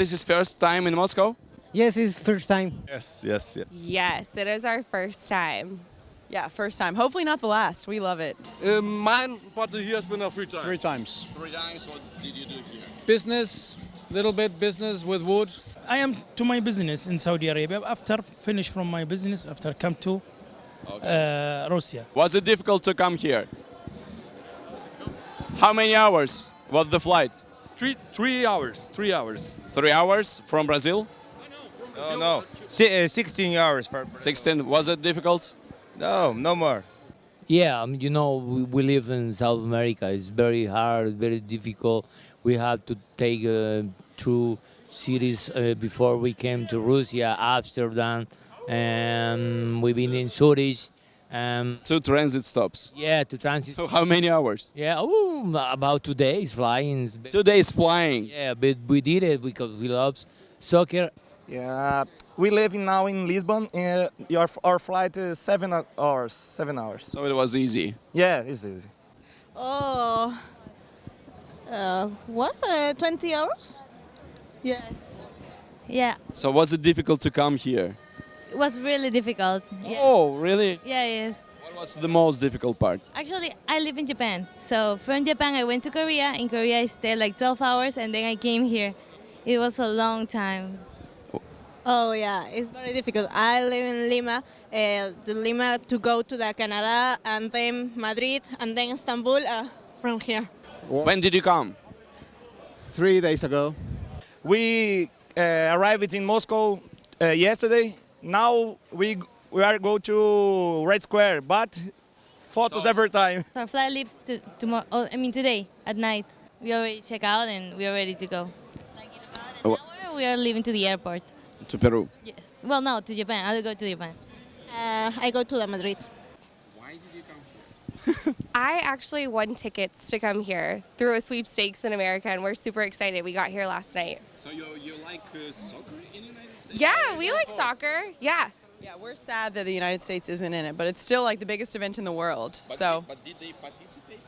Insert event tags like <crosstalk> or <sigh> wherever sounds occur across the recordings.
This is first time in Moscow? Yes, it's first time. Yes, yes, yes. Yes, it is our first time. Yeah, first time. Hopefully not the last. We love it. Uh, mine, but he has been a free time. Three times. Three times, what did you do here? Business, little bit business with wood. I am to my business in Saudi Arabia. After finish from my business, after come to uh, Russia. Was it difficult to come here? How many hours was the flight? Three, three hours. Three hours. Three hours from Brazil? No, no. Uh, 16 hours for 16. Was it difficult? No, no more. Yeah, um, you know, we, we live in South America. It's very hard, very difficult. We have to take uh, two cities uh, before we came to Russia, Amsterdam, and we've been in Zurich. Um, Two transit stops. yeah, to transit. So how many hours? Yeah, ooh, about two days flying. Two days flying. Yeah, but we did it because we love soccer. Yeah, we live in, now in Lisbon. Uh, your, our flight is seven hours. Seven hours. So it was easy. Yeah, it's easy. Oh, uh, what? Uh, 20 hours? Yes. Yeah, So was it difficult to come here? It was really difficult. Yeah, Oh, really? yeah yes. What was the most difficult part? Actually, I live in Japan. So from Japan, I went to Korea. In Korea, I stayed like 12 hours and then I came here. It was a long time. Oh, yeah, it's very difficult. I live in Lima. Uh, the Lima to go to the Canada and then Madrid and then Istanbul uh, from here. When did you come? Three days ago. We uh, arrived in Moscow uh, yesterday. Now we we are go to Red Square, but photos every time. Our flight leaves to, tomorrow. Oh, I mean today at night. We already check out and we are ready to go. Like in about an Oh. hour, we are leaving to the airport. To Peru. Yes. Well, no, to Japan. I'll go to Japan. Uh, I go to the Madrid. Why did you come here? <laughs> I actually won tickets to come here through a sweepstakes in America, and we're super excited. We got here last night. So you, you like uh, soccer in the United States? Yeah, we like soccer. Yeah. Yeah, we're sad that the United States isn't in it, but it's still like the biggest event in the world. so But did they participate?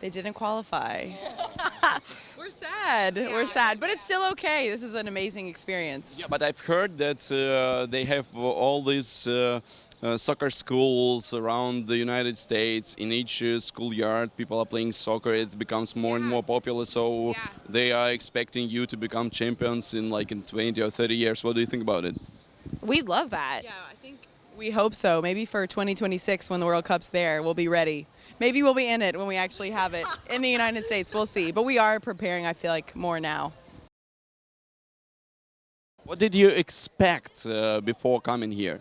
they didn't qualify. <laughs> we're sad. We're sad, but it's still okay. This is an amazing experience. Yeah, but I've heard that uh, they have all these uh, uh, soccer schools around the United States. In each uh, schoolyard, people are playing soccer. It becomes more and more popular. So Yeah. they are expecting you to become champions in like in 20 or 30 years. What do you think about it? We love that. Yeah, I think we hope so. Maybe for 2026, when the World Cup's there, we'll be ready. Maybe we'll be in it when we actually have it <laughs> in the United States. We'll see. But we are preparing, I feel like, more now. What did you expect uh, before coming here?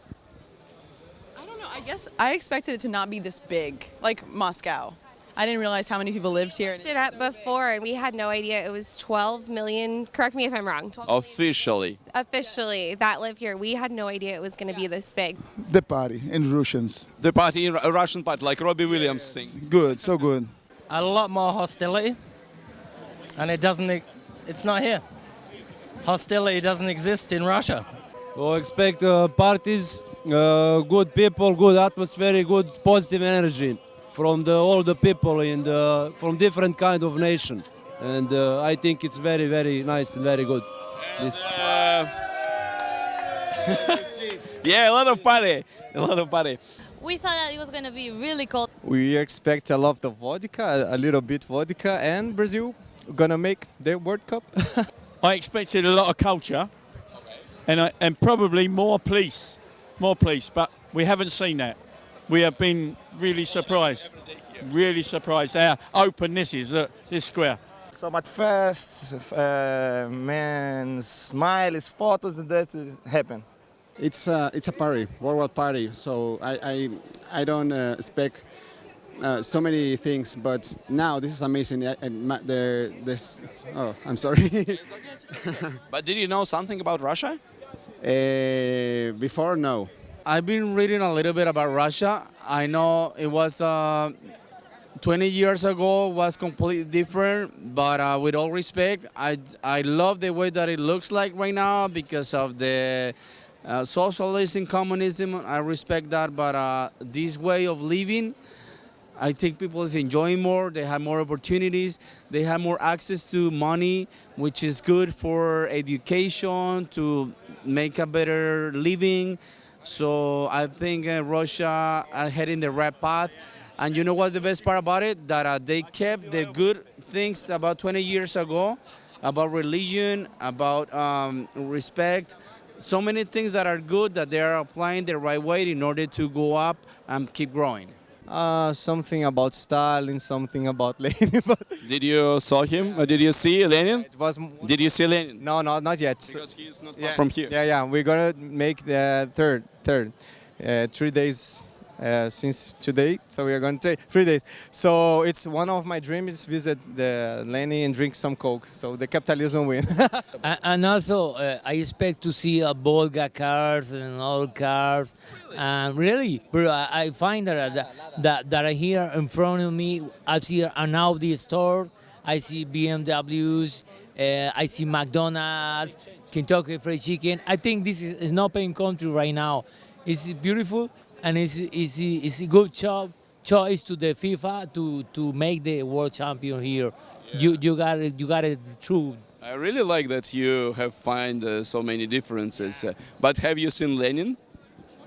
I. I guess I expected it to not be this big, like Moscow. I didn't realize how many people lived here. Looked it up before, and we had no idea it was 12 million. Correct me if I'm wrong. 12 million Officially. officially that live here. We had no idea it was going to be this big. The party in Russians. The party, in a Russian party, like Robbie Williams sing. Good, so good. A lot more hostility, and it doesn't. e- It's not here. Hostility doesn't exist in Russia. We expect uh, parties, uh, good people, good atmosphere, good positive energy from the, all the people in the, from different kind of nation. And uh, I think it's very, very nice and very good. This. Uh, <laughs> yeah, a lot of party. A lot of party. We thought that it was going to be really cold. We expect a lot of vodka, a little bit vodka, and Brazil gonna make the World Cup. <laughs> I expected a lot of culture, and I, and probably more police, more police. But we haven't seen that. We have been really surprised, really surprised. How open this is. Look, this square. So much first, uh, man, smiles, photos, and that happen. It's uh, it's a party, worldwide party. So I I, I don't uh, expect uh, so many things, but now this is amazing. Uh, And ma- the this oh I'm sorry. <laughs> But did you know something about Russia? Uh, before no. I've been reading a little bit about Russia. I know it was uh, 20 years ago was completely different, but uh, with all respect, I, I love the way that it looks like right now because of the uh, socialism, communism. I respect that, but uh, this way of living, I think people is enjoying more. They have more opportunities. They have more access to money, which is good for education to make a better living. So I think uh, Russia are heading the right path. And you know what's the best part about it? That uh, they kept the good things about 20 years ago, about religion, about um, respect. So many things that are good that they are applying the right way in order to go up and keep growing. Uh, something about Stalin, something about <laughs> Lenin. but Did you saw him? Uh, did you see Lenin? it was Did you see Lenin? no, no, not yet. Because he is not yeah, from here. Yeah, yeah. We're gonna make the third, third, uh, three days uh, since today. So we are gonna take three days. So it's one of my dreams visit the Lenin and drink some coke. So the capitalism win. <laughs> And also, uh, I expect to see a Volga cars and all cars. And really, bro, I I find that, that that that are here in front of me. I see an Audi store. I see BMWs. Uh, I see McDonald's, Kentucky Fried Chicken. I think this is an open country right now. It's beautiful and it's it's, it's a good job choice to the FIFA to to make the world champion here. You you got it you got it true. I really like that you have find uh, so many differences. Uh, but have you seen Lenin?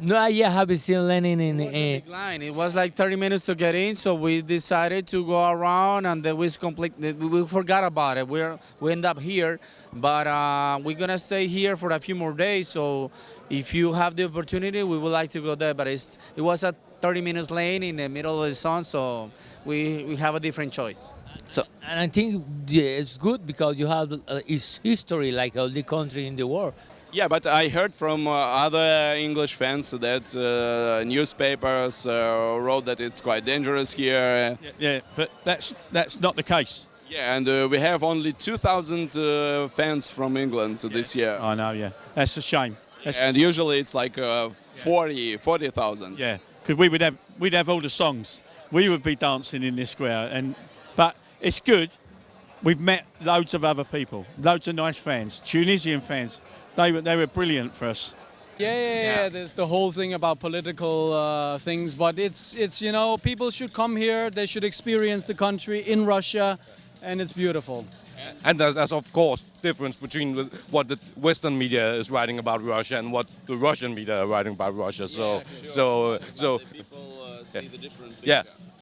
No, I haven't seen Lenin in. It was a big line. It was like 30 minutes to get in, so we decided to go around, and then we complete. We forgot about it. We're we end up here, but uh, we're gonna stay here for a few more days. So if you have the opportunity, we would like to go there. But it's it was a 30 minutes lane in the middle of the sun, so we we have a different choice. so, and I think it's good because you have uh, its history like all the country in the world. Yeah, but I heard from uh, other English fans that uh, newspapers uh, wrote that it's quite dangerous here. Yeah, yeah, but that's that's not the case. Yeah, and uh, we have only 2,000 uh, fans from England this year. I know, yeah. That's a shame. That's, And usually it's like uh, 40, 40,000. yeah, because we would have we'd have all the songs. We would be dancing in this square, and but it's good. We've met loads of other people, loads of nice fans, Tunisian fans. They were they were brilliant for us. Yeah, yeah, yeah. There's the whole thing about political uh, things, but it's it's you know people should come here. They should experience the country in Russia, and it's beautiful. And there's, there's of course difference between what the Western media is writing about Russia and what the Russian media are writing about Russia. So, so, so, People uh, see the different yeah,